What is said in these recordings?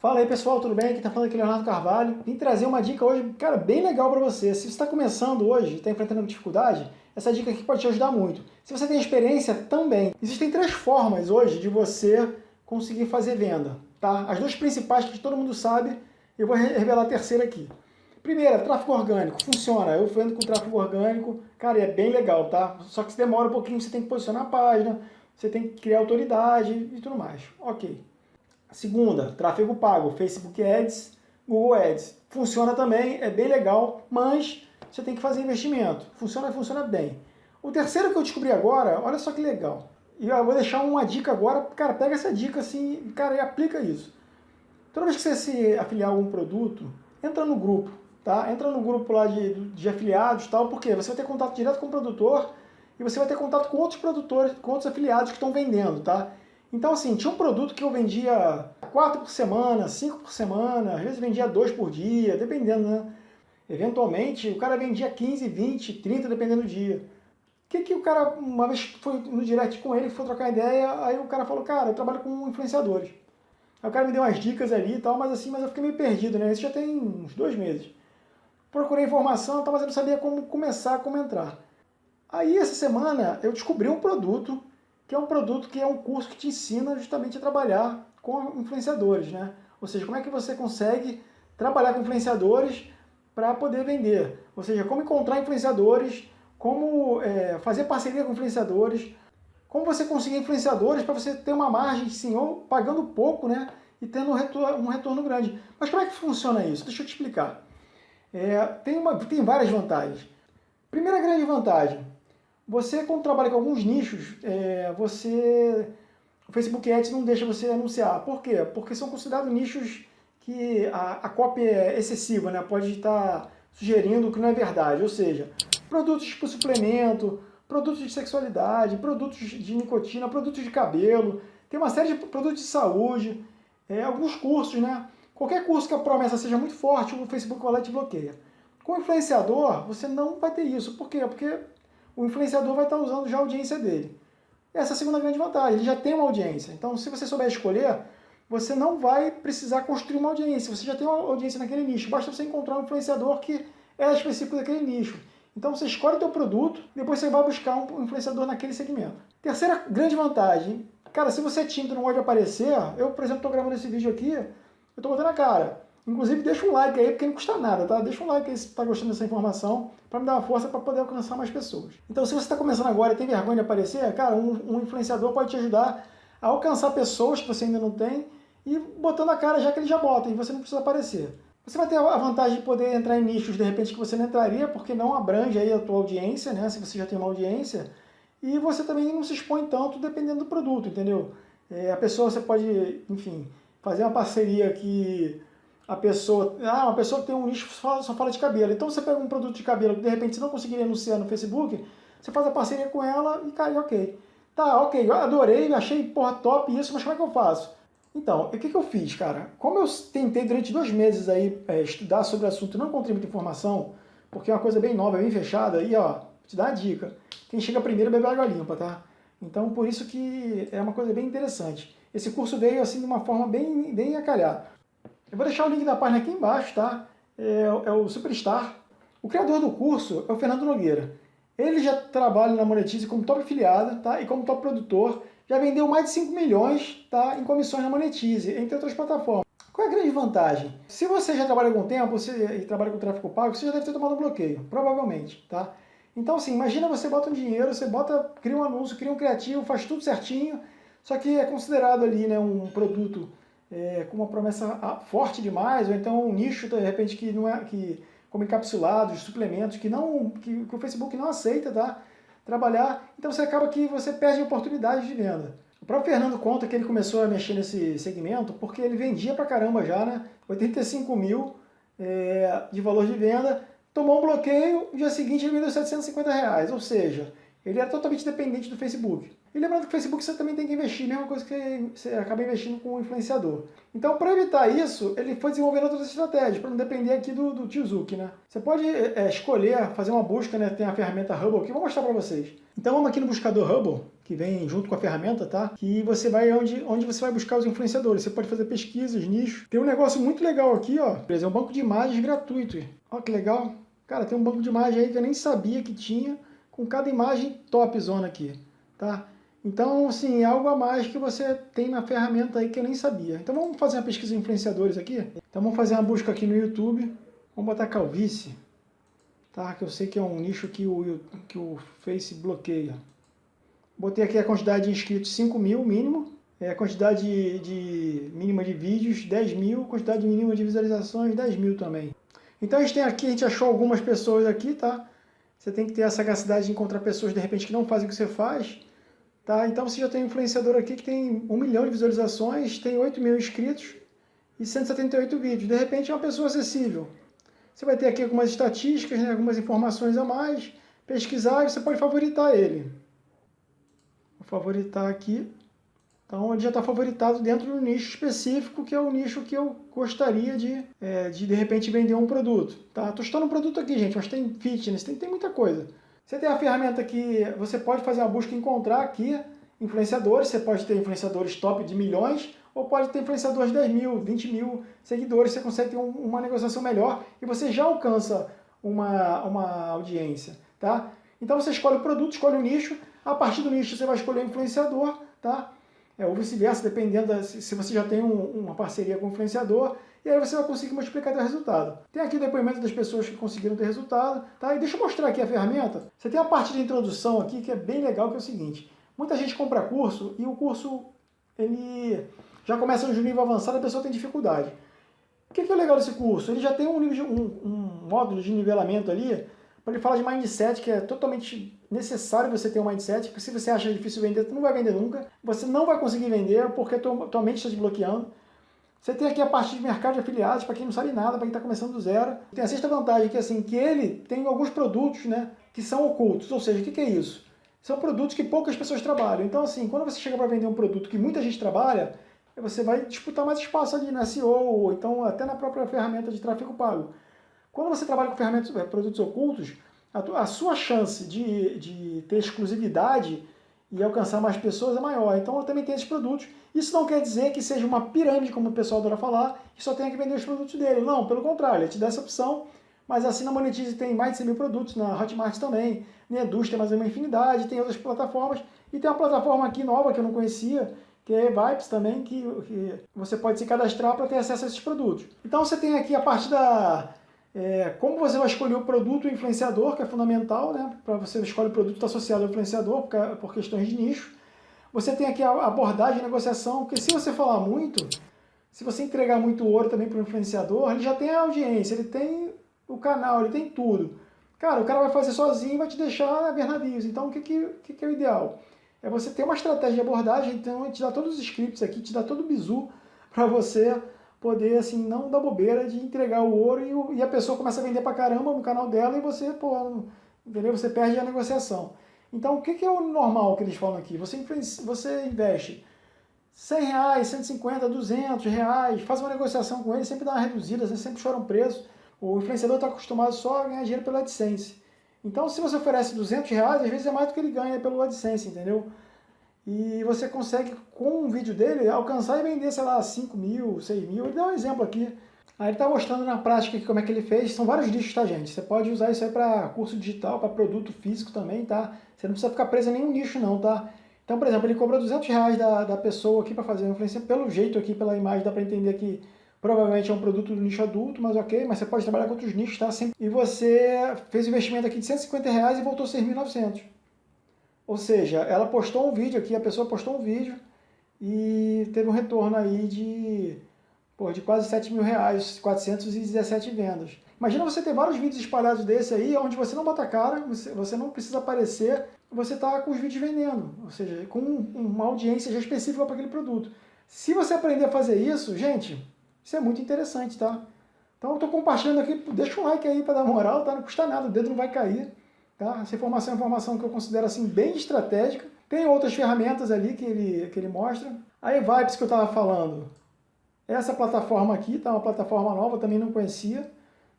Fala aí pessoal, tudo bem? Quem está falando aqui Leonardo Carvalho. Vim trazer uma dica hoje, cara, bem legal para você. Se você está começando hoje, está enfrentando dificuldade, essa dica aqui pode te ajudar muito. Se você tem experiência, também. Existem três formas hoje de você conseguir fazer venda, tá? As duas principais que todo mundo sabe, eu vou revelar a terceira aqui. Primeira, tráfego orgânico. Funciona. Eu vendo com tráfego orgânico, cara, é bem legal, tá? Só que se demora um pouquinho, você tem que posicionar a página, você tem que criar autoridade e tudo mais. Ok. Segunda, tráfego pago, Facebook Ads, Google Ads. Funciona também, é bem legal, mas você tem que fazer investimento. Funciona, funciona bem. O terceiro que eu descobri agora, olha só que legal. E eu vou deixar uma dica agora, cara, pega essa dica assim, cara, e aplica isso. Toda vez que você se afiliar a algum produto, entra no grupo, tá? Entra no grupo lá de, de afiliados e tal, porque você vai ter contato direto com o produtor e você vai ter contato com outros produtores, com outros afiliados que estão vendendo, tá? Então, assim, tinha um produto que eu vendia quatro por semana, cinco por semana, às vezes vendia dois por dia, dependendo, né? Eventualmente, o cara vendia 15, 20, 30, dependendo do dia. O que que o cara, uma vez foi no direct com ele, foi trocar ideia, aí o cara falou, cara, eu trabalho com influenciadores. Aí o cara me deu umas dicas ali e tal, mas assim, mas eu fiquei meio perdido, né? Isso já tem uns dois meses. Procurei informação, mas eu não sabia como começar, como entrar. Aí, essa semana, eu descobri um produto que é um produto que é um curso que te ensina justamente a trabalhar com influenciadores, né? Ou seja, como é que você consegue trabalhar com influenciadores para poder vender. Ou seja, como encontrar influenciadores, como é, fazer parceria com influenciadores, como você conseguir influenciadores para você ter uma margem, sim, ou pagando pouco, né? E tendo um retorno, um retorno grande. Mas como é que funciona isso? Deixa eu te explicar. É, tem, uma, tem várias vantagens. Primeira grande vantagem, você, quando trabalha com alguns nichos, é, você o Facebook Ads não deixa você anunciar. Por quê? Porque são considerados nichos que a, a cópia é excessiva, né? pode estar sugerindo que não é verdade. Ou seja, produtos tipo suplemento, produtos de sexualidade, produtos de nicotina, produtos de cabelo, tem uma série de produtos de saúde, é, alguns cursos, né? Qualquer curso que a promessa seja muito forte, o Facebook te bloqueia. Com o influenciador, você não vai ter isso. Por quê? Porque o influenciador vai estar usando já a audiência dele. Essa é a segunda grande vantagem, ele já tem uma audiência. Então, se você souber escolher, você não vai precisar construir uma audiência, você já tem uma audiência naquele nicho. Basta você encontrar um influenciador que é específico daquele nicho. Então você escolhe o teu produto, depois você vai buscar um influenciador naquele segmento. Terceira grande vantagem, cara, se você é tímido não pode aparecer, eu, por exemplo, estou gravando esse vídeo aqui, eu estou botando a cara. Inclusive, deixa um like aí, porque não custa nada, tá? Deixa um like aí se está gostando dessa informação, para me dar uma força para poder alcançar mais pessoas. Então, se você está começando agora e tem vergonha de aparecer, cara, um, um, influenciador pode te ajudar a alcançar pessoas que você ainda não tem e botando a cara já que ele já bota, e você não precisa aparecer. Você vai ter a vantagem de poder entrar em nichos, de repente, que você não entraria, porque não abrange aí a tua audiência, né? Se você já tem uma audiência. E você também não se expõe tanto dependendo do produto, entendeu? É, a pessoa, você pode, enfim, fazer uma parceria que a pessoa, ah, uma pessoa que tem um nicho só, fala de cabelo. Então você pega um produto de cabelo que de repente você não conseguiria anunciar no Facebook, você faz a parceria com ela e cai, ok. Tá, ok, eu adorei, achei porra top isso, mas como é que eu faço? Então, o que, que eu fiz, cara? Como eu tentei durante dois meses aí é, estudar sobre o assunto e não encontrei muita informação, porque é uma coisa bem nova, bem fechada, aí ó, te dá a dica. Quem chega primeiro bebe água limpa, tá? Então, por isso que é uma coisa bem interessante. Esse curso veio assim de uma forma bem, bem acalhada. Eu vou deixar o link da página aqui embaixo, tá? É, é o Superstar. O criador do curso é o Fernando Nogueira. Ele já trabalha na Monetize como top afiliado tá? e como top produtor. Já vendeu mais de 5 milhões tá? em comissões na Monetize, entre outras plataformas. Qual é a grande vantagem? Se você já trabalha algum tempo você, e trabalha com tráfego pago, você já deve ter tomado um bloqueio, provavelmente. Tá? Então, assim, imagina você bota um dinheiro, você bota, cria um anúncio, cria um criativo, faz tudo certinho, só que é considerado ali né, um produto é, com uma promessa ah, forte demais, ou então um nicho, de repente, que não é, que, como encapsulados, suplementos, que, não, que, que o Facebook não aceita tá? trabalhar, então você acaba que você perde oportunidades de venda. O próprio Fernando conta que ele começou a mexer nesse segmento porque ele vendia pra caramba já, né? 85 mil é, de valor de venda, tomou um bloqueio, no dia seguinte ele vendeu 750 reais, ou seja, ele era totalmente dependente do Facebook. E lembrando que o Facebook você também tem que investir, mesma coisa que você acaba investindo com o influenciador. Então, para evitar isso, ele foi desenvolvendo outras estratégias, para não depender aqui do, do tio Zuki, né? Você pode é, escolher, fazer uma busca, né? Tem a ferramenta Hubble, que vou mostrar para vocês. Então, vamos aqui no buscador Hubble, que vem junto com a ferramenta, tá? Que você vai onde, onde você vai buscar os influenciadores. Você pode fazer pesquisas, nichos. Tem um negócio muito legal aqui, ó. Por exemplo, um banco de imagens gratuito. Ó que legal. Cara, tem um banco de imagens aí que eu nem sabia que tinha, com cada imagem top zona aqui, tá? Então, assim, é algo a mais que você tem na ferramenta aí que eu nem sabia. Então vamos fazer uma pesquisa de influenciadores aqui? Então vamos fazer uma busca aqui no YouTube. Vamos botar calvície, tá? Que eu sei que é um nicho que o, que o Face bloqueia. Botei aqui a quantidade de inscritos 5 mil mínimo, é, a quantidade de, de, mínima de vídeos 10 mil, quantidade mínima de visualizações 10 mil também. Então a gente tem aqui, a gente achou algumas pessoas aqui, tá? Você tem que ter a sagacidade de encontrar pessoas de repente que não fazem o que você faz, tá? Então você já tem um influenciador aqui que tem 1 milhão de visualizações, tem 8 mil inscritos e 178 vídeos. De repente é uma pessoa acessível. Você vai ter aqui algumas estatísticas, né, algumas informações a mais, pesquisar e você pode favoritar ele favoritar aqui. Então ele já está favoritado dentro do nicho específico, que é o nicho que eu gostaria de, é, de, de repente, vender um produto. Tá? Estou estudando um produto aqui, gente, mas tem fitness, tem, tem muita coisa. Você tem a ferramenta que você pode fazer uma busca e encontrar aqui influenciadores, você pode ter influenciadores top de milhões, ou pode ter influenciadores de 10 mil, 20 mil seguidores, você consegue ter um, uma negociação melhor e você já alcança uma, uma audiência. Tá? Então você escolhe o produto, escolhe o nicho, a partir do nicho você vai escolher o influenciador, tá? É, ou vice-versa, dependendo da, se você já tem um, uma parceria com o influenciador, e aí você vai conseguir multiplicar o resultado. Tem aqui o depoimento das pessoas que conseguiram ter resultado, tá? E deixa eu mostrar aqui a ferramenta. Você tem a parte de introdução aqui que é bem legal, que é o seguinte. Muita gente compra curso e o curso, ele já começa no nível avançado, a pessoa tem dificuldade. O que é legal desse curso? Ele já tem um, nível um, um módulo de nivelamento ali ele fala de mindset, que é totalmente necessário você ter um mindset, porque se você acha difícil vender, você não vai vender nunca. Você não vai conseguir vender porque a tua, tua mente está te bloqueando. Você tem aqui a parte de mercado de afiliados, para quem não sabe nada, para quem está começando do zero. Tem a sexta vantagem, que é assim, que ele tem alguns produtos né, que são ocultos. Ou seja, o que, que é isso? São produtos que poucas pessoas trabalham. Então, assim, quando você chega para vender um produto que muita gente trabalha, você vai disputar mais espaço ali na SEO, ou então até na própria ferramenta de tráfego pago. Quando você trabalha com ferramentas, eh, produtos ocultos, a, sua chance de, de ter exclusividade e alcançar mais pessoas é maior. Então eu também tenho esses produtos. Isso não quer dizer que seja uma pirâmide, como o pessoal adora falar, que só tenha que vender os produtos dele. Não, pelo contrário, ele te dá essa opção, mas assim na Monetize tem mais de 100 mil produtos, na Hotmart também, na Eduz tem mais uma infinidade, tem outras plataformas, e tem uma plataforma aqui nova que eu não conhecia, que é Vibes também, que, que você pode se cadastrar para ter acesso a esses produtos. Então você tem aqui a parte da é, como você vai escolher o produto o influenciador, que é fundamental, né? Para você escolher o produto associado ao influenciador, por, por questões de nicho. Você tem aqui a abordagem e negociação, porque se você falar muito, se você entregar muito ouro também para o influenciador, ele já tem a audiência, ele tem o canal, ele tem tudo. Cara, o cara vai fazer sozinho e vai te deixar a ver navios. Então, o que, que, que, é o ideal? É você ter uma estratégia de abordagem, então te dá todos os scripts aqui, te dá todo o bizu para você poder, assim, não dar bobeira de entregar o ouro e, e, a pessoa começa a vender pra caramba no canal dela e você, pô, entendeu? Você perde a negociação. Então, o que, que é o normal que eles falam aqui? Você, você investe 100 reais, 150, 200 reais, faz uma negociação com ele, sempre dá uma reduzida, sempre chora um preço. O influenciador está acostumado só a ganhar dinheiro pela AdSense. Então, se você oferece 200 reais, às vezes é mais do que ele ganha pelo AdSense, entendeu? E você consegue, com um vídeo dele, alcançar e vender, sei lá, 5 mil, 6 mil. Ele dá um exemplo aqui. Aí ele está mostrando na prática aqui como é que ele fez. São vários nichos, tá, gente? Você pode usar isso aí para curso digital, para produto físico também, tá? Você não precisa ficar preso em nenhum nicho, não, tá? Então, por exemplo, ele cobra 200 reais da, da pessoa aqui para fazer a influência. Pelo jeito aqui, pela imagem, dá para entender que provavelmente é um produto do nicho adulto, mas ok. Mas você pode trabalhar com outros nichos, tá? E você fez um investimento aqui de 150 reais e voltou 6.900. Ou seja, ela postou um vídeo aqui, a pessoa postou um vídeo e teve um retorno aí de, pô, de quase 7 mil reais, 417 vendas. Imagina você ter vários vídeos espalhados desse aí, onde você não bota cara, você, você não precisa aparecer, você está com os vídeos vendendo, ou seja, com uma audiência já específica para aquele produto. Se você aprender a fazer isso, gente, isso é muito interessante, tá? Então eu estou compartilhando aqui, deixa um like aí para dar moral, tá? Não custa nada, o dedo não vai cair. Tá? Essa informação é uma informação que eu considero assim, bem estratégica. Tem outras ferramentas ali que ele, que ele mostra. A Evibes que eu estava falando, essa plataforma aqui, tá? uma plataforma nova, também não conhecia.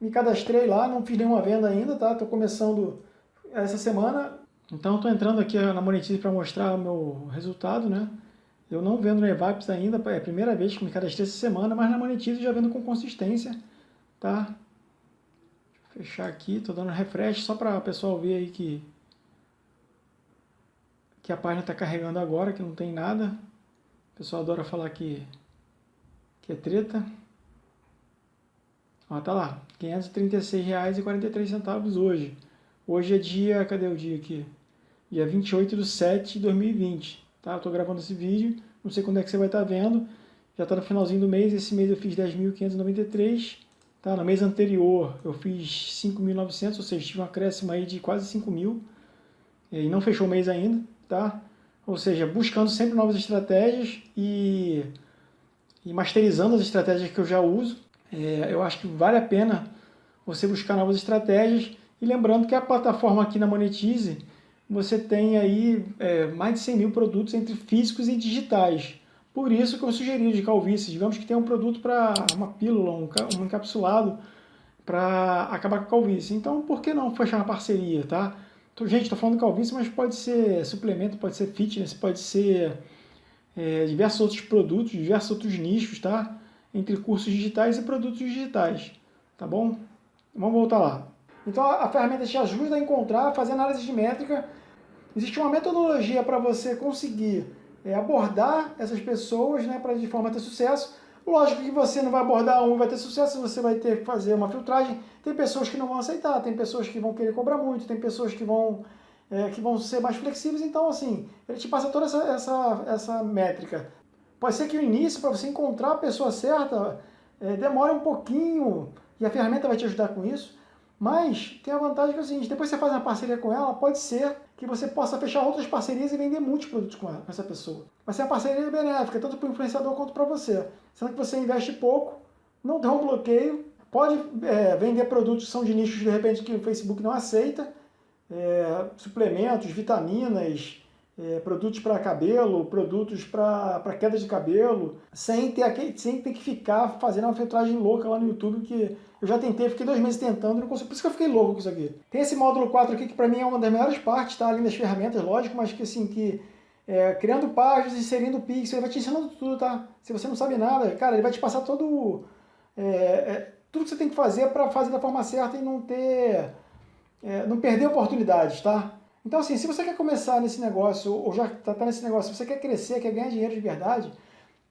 Me cadastrei lá, não fiz nenhuma venda ainda, tá? Estou começando essa semana. Então estou entrando aqui na Monetize para mostrar o meu resultado, né? Eu não vendo no Evaps ainda, é a primeira vez que me cadastrei essa semana, mas na Monetize já vendo com consistência, tá? Fechar aqui, estou dando refresh só para o pessoal ver aí que, que a página está carregando agora, que não tem nada. O pessoal adora falar que, que é treta. Ó, tá lá, R$ 536,43 hoje. Hoje é dia, cadê o dia aqui? Dia 28 de 7 de 2020, tá? Eu tô gravando esse vídeo, não sei quando é que você vai estar tá vendo. Já tá no finalzinho do mês, esse mês eu fiz 10.593, tá? No mês anterior eu fiz 5.900, ou seja, tive um acréscimo aí de quase 5 mil. E não fechou o mês ainda, tá? Ou seja, buscando sempre novas estratégias e, e masterizando as estratégias que eu já uso. É, eu acho que vale a pena você buscar novas estratégias. E lembrando que a plataforma aqui na Monetize, você tem aí é, mais de 100 mil produtos entre físicos e digitais. Por isso que eu sugeri de calvície. Digamos que tem um produto para uma pílula, um, um encapsulado para acabar com a calvície. Então, por que não fechar uma parceria, tá? Então, gente, estou falando calvície, mas pode ser suplemento, pode ser fitness, pode ser é, diversos outros produtos, diversos outros nichos, tá? entre cursos digitais e produtos digitais, tá bom? Vamos voltar lá. Então a, ferramenta te ajuda a encontrar, fazer análise de métrica. Existe uma metodologia para você conseguir é, abordar essas pessoas né, para de forma ter sucesso. Lógico que você não vai abordar um e vai ter sucesso, você vai ter que fazer uma filtragem. Tem pessoas que não vão aceitar, tem pessoas que vão querer cobrar muito, tem pessoas que vão, é, que vão ser mais flexíveis. Então, assim, ele te passa toda essa, essa, essa métrica Pode ser que no início, para você encontrar a pessoa certa, é, demore um pouquinho e a ferramenta vai te ajudar com isso. Mas tem a vantagem que é o seguinte, depois você faz uma parceria com ela, pode ser que você possa fechar outras parcerias e vender muitos produtos com, ela, com essa pessoa. Vai ser uma parceria benéfica, tanto para o influenciador quanto para você. Sendo que você investe pouco, não tem um bloqueio, pode é, vender produtos que são de nichos, de repente, que o Facebook não aceita, é, suplementos, vitaminas, é, produtos para cabelo, produtos para queda de cabelo, sem ter, aquele, sem ter que ficar fazendo uma filtragem louca lá no YouTube, que eu já tentei, fiquei dois meses tentando, não consigo, por isso que eu fiquei louco com isso aqui. Tem esse módulo 4 aqui, que para mim é uma das melhores partes, tá? Além das ferramentas, lógico, mas que assim, que é, criando páginas, inserindo pixel, ele vai te ensinando tudo, tá? Se você não sabe nada, cara, ele vai te passar todo... É, é, tudo que você tem que fazer para fazer da forma certa e não ter... É, não perder oportunidades, tá? Então, assim, se você quer começar nesse negócio, ou já está tá nesse negócio, se você quer crescer, quer ganhar dinheiro de verdade,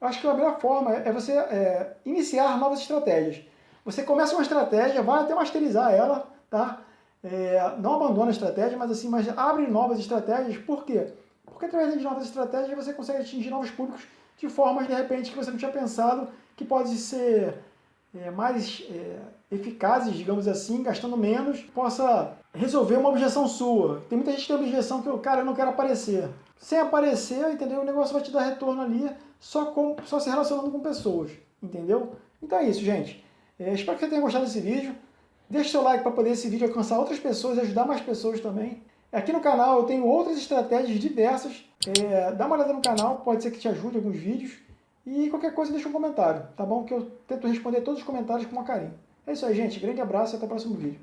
eu acho que a melhor forma é você é, iniciar novas estratégias. Você começa uma estratégia, vai até masterizar ela, tá? É, não abandona a estratégia, mas assim, mas abre novas estratégias. Por quê? Porque através de novas estratégias você consegue atingir novos públicos de formas, de repente, que você não tinha pensado, que pode ser é, mais é, eficazes, digamos assim, gastando menos, possa resolver uma objeção sua. Tem muita gente que tem objeção que, cara, eu não quero aparecer. Sem aparecer, entendeu? O negócio vai te dar retorno ali só, com, só se relacionando com pessoas, entendeu? Então é isso, gente. É, espero que você tenha gostado desse vídeo. Deixe seu like para poder esse vídeo alcançar outras pessoas e ajudar mais pessoas também. Aqui no canal eu tenho outras estratégias diversas. É, dá uma olhada no canal, pode ser que te ajude alguns vídeos. E qualquer coisa deixa um comentário, tá bom? Que eu tento responder todos os comentários com uma carinho. É isso aí, gente. Grande abraço e até o próximo vídeo.